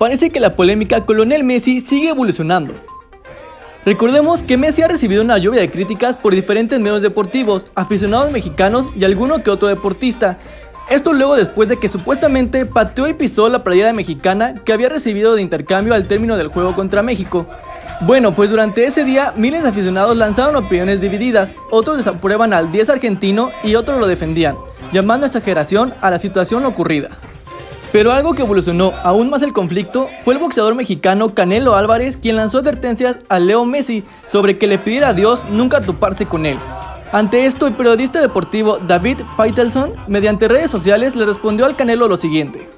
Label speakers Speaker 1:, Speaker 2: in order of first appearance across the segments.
Speaker 1: parece que la polémica con Lionel Messi sigue evolucionando. Recordemos que Messi ha recibido una lluvia de críticas por diferentes medios deportivos, aficionados mexicanos y alguno que otro deportista. Esto luego después de que supuestamente pateó y pisó la playera mexicana que había recibido de intercambio al término del juego contra México. Bueno, pues durante ese día miles de aficionados lanzaron opiniones divididas, otros desaprueban al 10 argentino y otros lo defendían, llamando exageración a la situación ocurrida. Pero algo que evolucionó aún más el conflicto fue el boxeador mexicano Canelo Álvarez quien lanzó advertencias a Leo Messi sobre que le pidiera a Dios nunca toparse con él. Ante esto, el periodista deportivo David Feitelson, mediante redes sociales, le respondió al Canelo lo siguiente.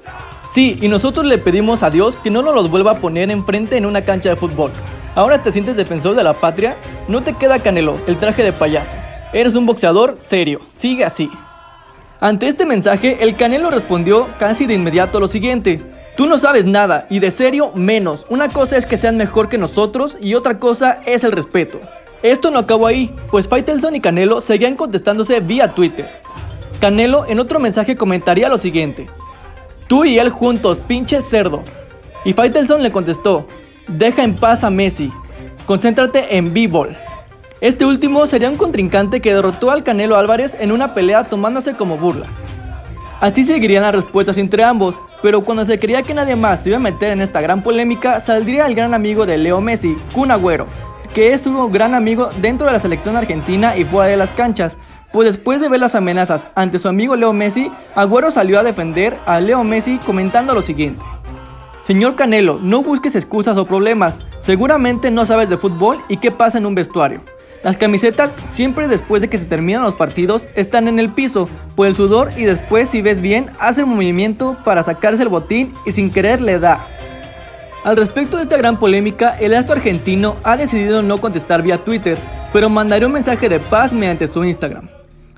Speaker 1: Sí, y nosotros le pedimos a Dios que no nos los vuelva a poner enfrente en una cancha de fútbol. Ahora te sientes defensor de la patria, no te queda Canelo, el traje de payaso. Eres un boxeador serio, sigue así. Ante este mensaje, el Canelo respondió casi de inmediato lo siguiente. Tú no sabes nada y de serio menos. Una cosa es que sean mejor que nosotros y otra cosa es el respeto. Esto no acabó ahí, pues Faitelson y Canelo seguían contestándose vía Twitter. Canelo en otro mensaje comentaría lo siguiente. Tú y él juntos, pinche cerdo. Y Faitelson le contestó, deja en paz a Messi, concéntrate en b-ball. Este último sería un contrincante que derrotó al Canelo Álvarez en una pelea tomándose como burla. Así seguirían las respuestas entre ambos, pero cuando se creía que nadie más se iba a meter en esta gran polémica, saldría el gran amigo de Leo Messi, Kun Agüero, que es su gran amigo dentro de la selección argentina y fuera de las canchas, pues después de ver las amenazas ante su amigo Leo Messi, Agüero salió a defender a Leo Messi comentando lo siguiente. Señor Canelo, no busques excusas o problemas, seguramente no sabes de fútbol y qué pasa en un vestuario. Las camisetas siempre después de que se terminan los partidos están en el piso por el sudor y después si ves bien hace un movimiento para sacarse el botín y sin querer le da. Al respecto de esta gran polémica, el astro argentino ha decidido no contestar vía Twitter, pero mandará un mensaje de paz mediante su Instagram,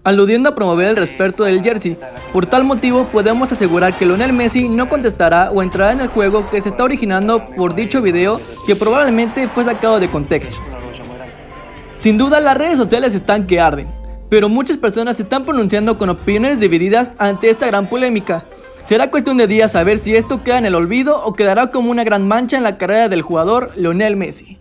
Speaker 1: aludiendo a promover el respeto del jersey. Por tal motivo podemos asegurar que Lionel Messi no contestará o entrará en el juego que se está originando por dicho video que probablemente fue sacado de contexto. Sin duda las redes sociales están que arden, pero muchas personas se están pronunciando con opiniones divididas ante esta gran polémica. Será cuestión de días saber si esto queda en el olvido o quedará como una gran mancha en la carrera del jugador Lionel Messi.